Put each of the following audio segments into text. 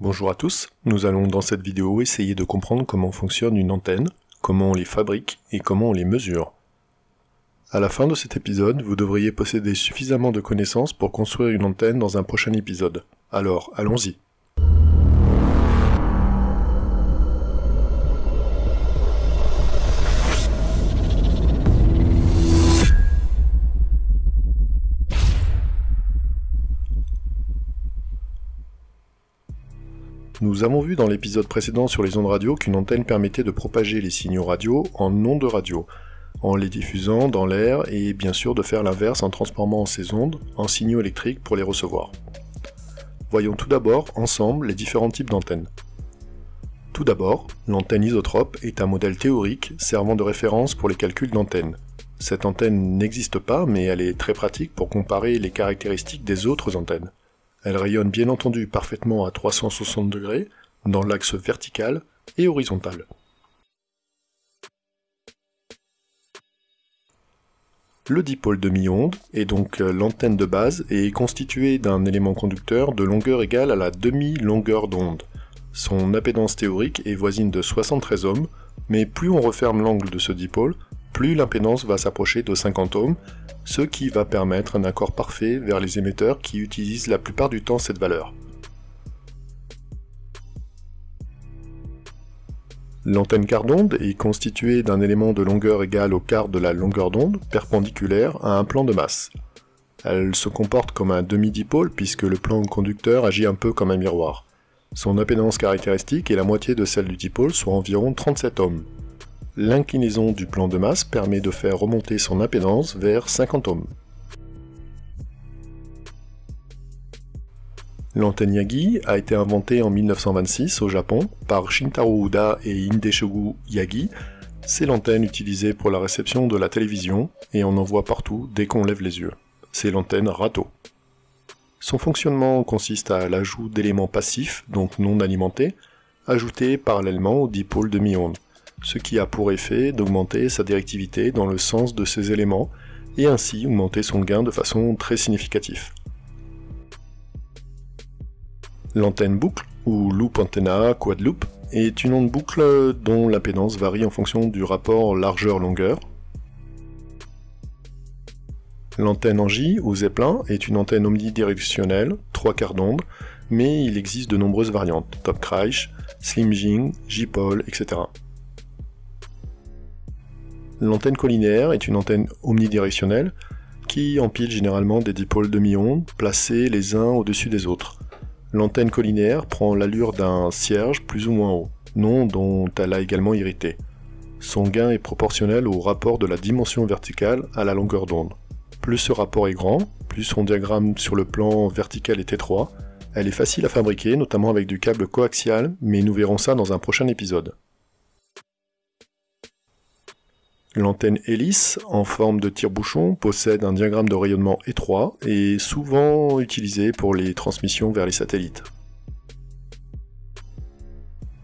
Bonjour à tous, nous allons dans cette vidéo essayer de comprendre comment fonctionne une antenne, comment on les fabrique et comment on les mesure. À la fin de cet épisode, vous devriez posséder suffisamment de connaissances pour construire une antenne dans un prochain épisode. Alors, allons-y. Nous avons vu dans l'épisode précédent sur les ondes radio qu'une antenne permettait de propager les signaux radio en ondes radio, en les diffusant dans l'air et bien sûr de faire l'inverse en transformant ces ondes en signaux électriques pour les recevoir. Voyons tout d'abord ensemble les différents types d'antennes. Tout d'abord, l'antenne isotrope est un modèle théorique servant de référence pour les calculs d'antenne. Cette antenne n'existe pas, mais elle est très pratique pour comparer les caractéristiques des autres antennes. Elle rayonne bien entendu parfaitement à 360 degrés, dans l'axe vertical et horizontal. Le dipôle demi-onde est donc l'antenne de base et est constitué d'un élément conducteur de longueur égale à la demi-longueur d'onde. Son impédance théorique est voisine de 73 ohms, mais plus on referme l'angle de ce dipôle, plus l'impédance va s'approcher de 50 ohms, ce qui va permettre un accord parfait vers les émetteurs qui utilisent la plupart du temps cette valeur. L'antenne quart d'onde est constituée d'un élément de longueur égale au quart de la longueur d'onde, perpendiculaire à un plan de masse. Elle se comporte comme un demi-dipôle puisque le plan conducteur agit un peu comme un miroir. Son impédance caractéristique est la moitié de celle du dipôle, soit environ 37 ohms. L'inclinaison du plan de masse permet de faire remonter son impédance vers 50 ohms. L'antenne Yagi a été inventée en 1926 au Japon par Shintaro Uda et Hideshogu Yagi. C'est l'antenne utilisée pour la réception de la télévision et on en voit partout dès qu'on lève les yeux. C'est l'antenne Rato. Son fonctionnement consiste à l'ajout d'éléments passifs, donc non alimentés, ajoutés parallèlement au dipôle demi-onde ce qui a pour effet d'augmenter sa directivité dans le sens de ces éléments, et ainsi augmenter son gain de façon très significative. L'antenne boucle, ou loop antenna quad loop, est une onde boucle dont l'impédance varie en fonction du rapport largeur-longueur. L'antenne en J, ou Zeppelin, est une antenne omnidirectionnelle, trois quarts d'onde, mais il existe de nombreuses variantes, Top Kreich, Slim Jing, J-Pole, etc. L'antenne collinéaire est une antenne omnidirectionnelle qui empile généralement des dipôles demi-ondes placés les uns au-dessus des autres. L'antenne collinéaire prend l'allure d'un cierge plus ou moins haut, nom dont elle a également hérité. Son gain est proportionnel au rapport de la dimension verticale à la longueur d'onde. Plus ce rapport est grand, plus son diagramme sur le plan vertical est étroit, elle est facile à fabriquer, notamment avec du câble coaxial, mais nous verrons ça dans un prochain épisode. L'antenne hélice, en forme de tire-bouchon, possède un diagramme de rayonnement étroit et souvent utilisée pour les transmissions vers les satellites.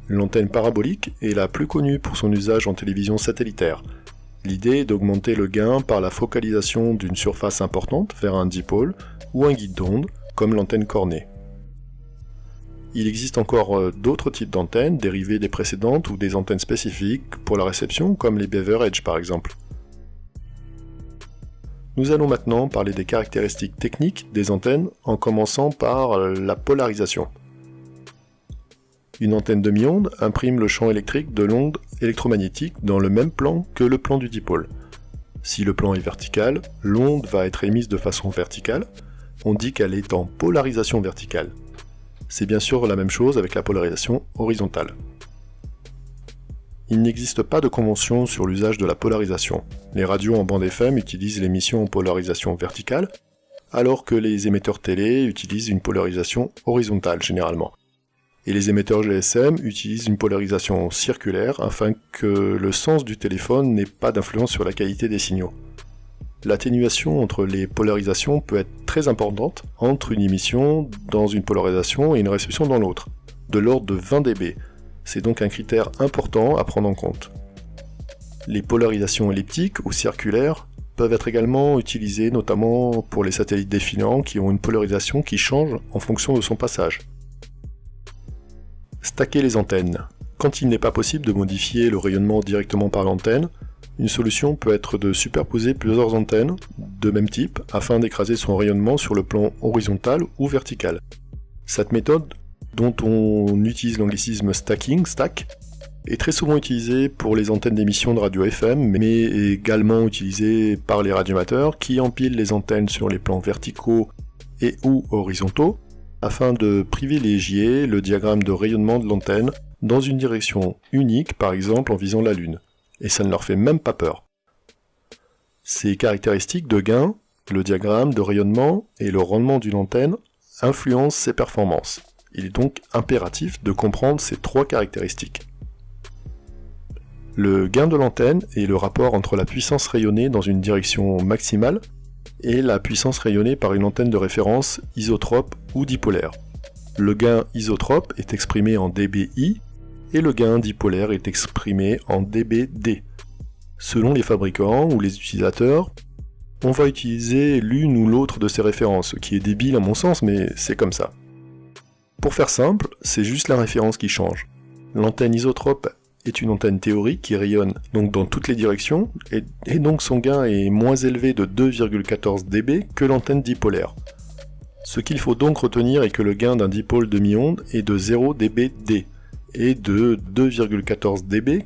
L'antenne parabolique est la plus connue pour son usage en télévision satellitaire. L'idée est d'augmenter le gain par la focalisation d'une surface importante vers un dipôle ou un guide d'onde, comme l'antenne cornée. Il existe encore euh, d'autres types d'antennes dérivées des précédentes ou des antennes spécifiques pour la réception, comme les Beaver Edge par exemple. Nous allons maintenant parler des caractéristiques techniques des antennes en commençant par la polarisation. Une antenne demi-onde imprime le champ électrique de l'onde électromagnétique dans le même plan que le plan du dipôle. Si le plan est vertical, l'onde va être émise de façon verticale, on dit qu'elle est en polarisation verticale. C'est bien sûr la même chose avec la polarisation horizontale. Il n'existe pas de convention sur l'usage de la polarisation. Les radios en bande FM utilisent l'émission en polarisation verticale, alors que les émetteurs télé utilisent une polarisation horizontale généralement. Et les émetteurs GSM utilisent une polarisation circulaire afin que le sens du téléphone n'ait pas d'influence sur la qualité des signaux l'atténuation entre les polarisations peut être très importante entre une émission dans une polarisation et une réception dans l'autre, de l'ordre de 20 dB. C'est donc un critère important à prendre en compte. Les polarisations elliptiques ou circulaires peuvent être également utilisées notamment pour les satellites défilants qui ont une polarisation qui change en fonction de son passage. Stacker les antennes. Quand il n'est pas possible de modifier le rayonnement directement par l'antenne, une solution peut être de superposer plusieurs antennes de même type afin d'écraser son rayonnement sur le plan horizontal ou vertical. Cette méthode, dont on utilise l'anglicisme stacking, stack, est très souvent utilisée pour les antennes d'émission de radio FM, mais également utilisée par les radiomateurs qui empilent les antennes sur les plans verticaux et ou horizontaux afin de privilégier le diagramme de rayonnement de l'antenne dans une direction unique, par exemple en visant la Lune. Et ça ne leur fait même pas peur. Ces caractéristiques de gain, le diagramme de rayonnement et le rendement d'une antenne influencent ses performances. Il est donc impératif de comprendre ces trois caractéristiques. Le gain de l'antenne est le rapport entre la puissance rayonnée dans une direction maximale et la puissance rayonnée par une antenne de référence isotrope ou dipolaire. Le gain isotrope est exprimé en dBi et le gain dipolaire est exprimé en dBd. Selon les fabricants ou les utilisateurs, on va utiliser l'une ou l'autre de ces références, ce qui est débile à mon sens, mais c'est comme ça. Pour faire simple, c'est juste la référence qui change. L'antenne isotrope est une antenne théorique qui rayonne donc dans toutes les directions, et, donc son gain est moins élevé de 2,14 dB que l'antenne dipolaire. Ce qu'il faut donc retenir est que le gain d'un dipôle demi-onde est de 0 dBd et de 2,14 dBi.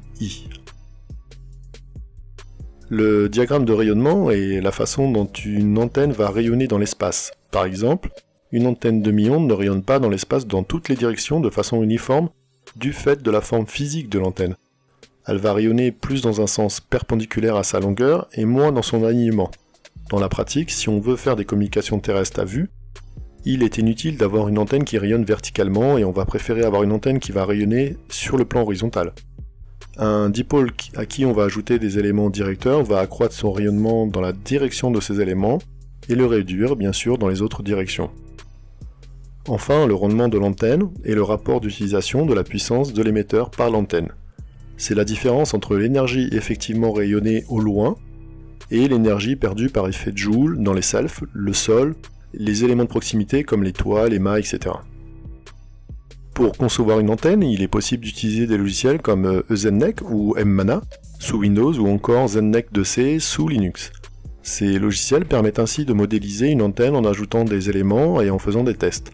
Le diagramme de rayonnement est la façon dont une antenne va rayonner dans l'espace. Par exemple, une antenne demi-onde ne rayonne pas dans l'espace dans toutes les directions de façon uniforme du fait de la forme physique de l'antenne. Elle va rayonner plus dans un sens perpendiculaire à sa longueur et moins dans son alignement. Dans la pratique, si on veut faire des communications terrestres à vue, il est inutile d'avoir une antenne qui rayonne verticalement et on va préférer avoir une antenne qui va rayonner sur le plan horizontal. Un dipôle à qui on va ajouter des éléments directeurs va accroître son rayonnement dans la direction de ces éléments et le réduire bien sûr dans les autres directions. Enfin, le rendement de l'antenne est le rapport d'utilisation de la puissance de l'émetteur par l'antenne. C'est la différence entre l'énergie effectivement rayonnée au loin et l'énergie perdue par effet de Joule dans les selfs, le sol, les éléments de proximité comme les toits, les mâts, etc. Pour concevoir une antenne, il est possible d'utiliser des logiciels comme EZNEC ou mmana sous Windows ou encore ZenNec 2C sous Linux. Ces logiciels permettent ainsi de modéliser une antenne en ajoutant des éléments et en faisant des tests.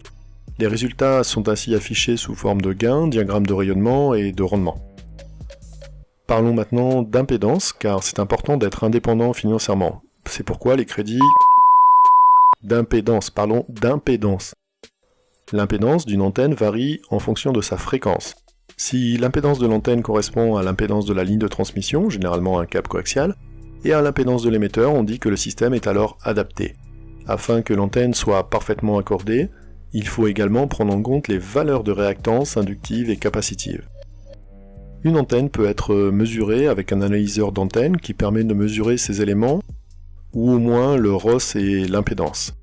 Les résultats sont ainsi affichés sous forme de gains, diagrammes de rayonnement et de rendement. Parlons maintenant d'impédance, car c'est important d'être indépendant financièrement. C'est pourquoi les crédits d'impédance, parlons d'impédance. L'impédance d'une antenne varie en fonction de sa fréquence. Si l'impédance de l'antenne correspond à l'impédance de la ligne de transmission, généralement un câble coaxial, et à l'impédance de l'émetteur, on dit que le système est alors adapté. Afin que l'antenne soit parfaitement accordée, il faut également prendre en compte les valeurs de réactance inductive et capacitive. Une antenne peut être mesurée avec un analyseur d'antenne qui permet de mesurer ces éléments, ou au moins le ROS et l'impédance.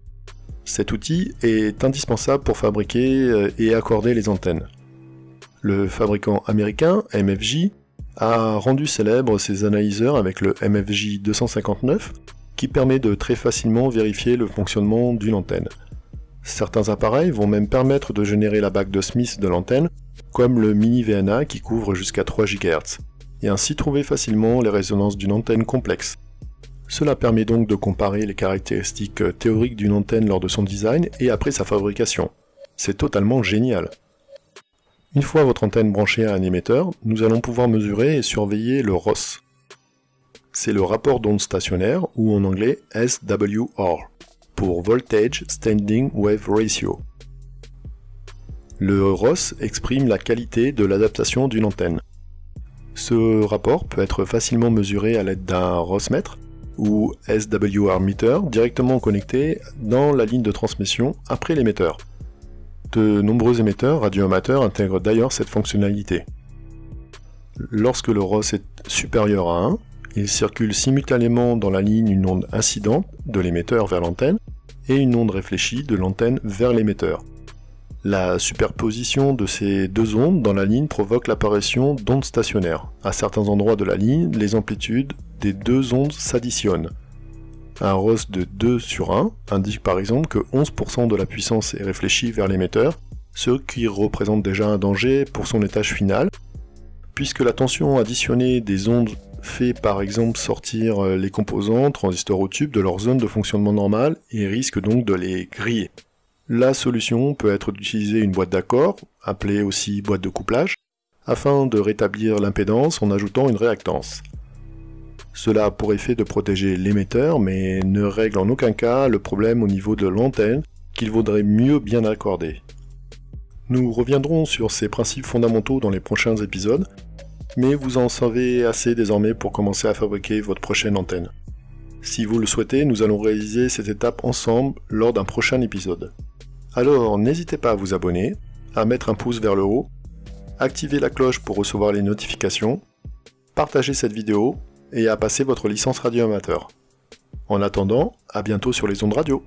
Cet outil est indispensable pour fabriquer euh, et accorder les antennes. Le fabricant américain MFJ a rendu célèbre ses analyseurs avec le MFJ 259 qui permet de très facilement vérifier le fonctionnement d'une antenne. Certains appareils vont même permettre de générer la bague de Smith de l'antenne, comme le Mini VNA qui couvre jusqu'à 3 GHz, et ainsi trouver facilement les résonances d'une antenne complexe. Cela permet donc de comparer les caractéristiques théoriques d'une antenne lors de son design et après sa fabrication. C'est totalement génial. Une fois votre antenne branchée à un émetteur, nous allons pouvoir mesurer et surveiller le ROS. C'est le rapport d'onde stationnaire, ou en anglais SWR pour Voltage Standing Wave Ratio. Le ROS exprime la qualité de l'adaptation d'une antenne. Ce rapport peut être facilement mesuré à l'aide d'un ROS-mètre ou SWR meter directement connecté dans la ligne de transmission après l'émetteur. De nombreux émetteurs radioamateurs intègrent d'ailleurs cette fonctionnalité. Lorsque le ROS est supérieur à 1, il circule simultanément dans la ligne une onde incidente de l'émetteur vers l'antenne et une onde réfléchie de l'antenne vers l'émetteur. La superposition de ces deux ondes dans la ligne provoque l'apparition d'ondes stationnaires. À certains endroits de la ligne, les amplitudes des deux ondes s'additionnent. Un ROS de 2 sur 1 indique par exemple que 11% de la puissance est réfléchie vers l'émetteur ce qui représente déjà un danger pour son étage final, puisque la tension additionnée des ondes fait par exemple sortir les composants, transistors au tube, de leur zone de fonctionnement normale et risque donc de les griller. La solution peut être d'utiliser une boîte d'accord, appelée aussi boîte de couplage, afin de rétablir l'impédance en ajoutant une réactance. Cela a pour effet de protéger l'émetteur, mais ne règle en aucun cas le problème au niveau de l'antenne qu'il vaudrait mieux bien accorder. Nous reviendrons sur ces principes fondamentaux dans les prochains épisodes, mais vous en savez assez désormais pour commencer à fabriquer votre prochaine antenne. Si vous le souhaitez, nous allons réaliser cette étape ensemble lors d'un prochain épisode. Alors n'hésitez pas à vous abonner, à mettre un pouce vers le haut, activer la cloche pour recevoir les notifications, partager cette vidéo et à passer votre licence radio amateur. En attendant, à bientôt sur les ondes radio.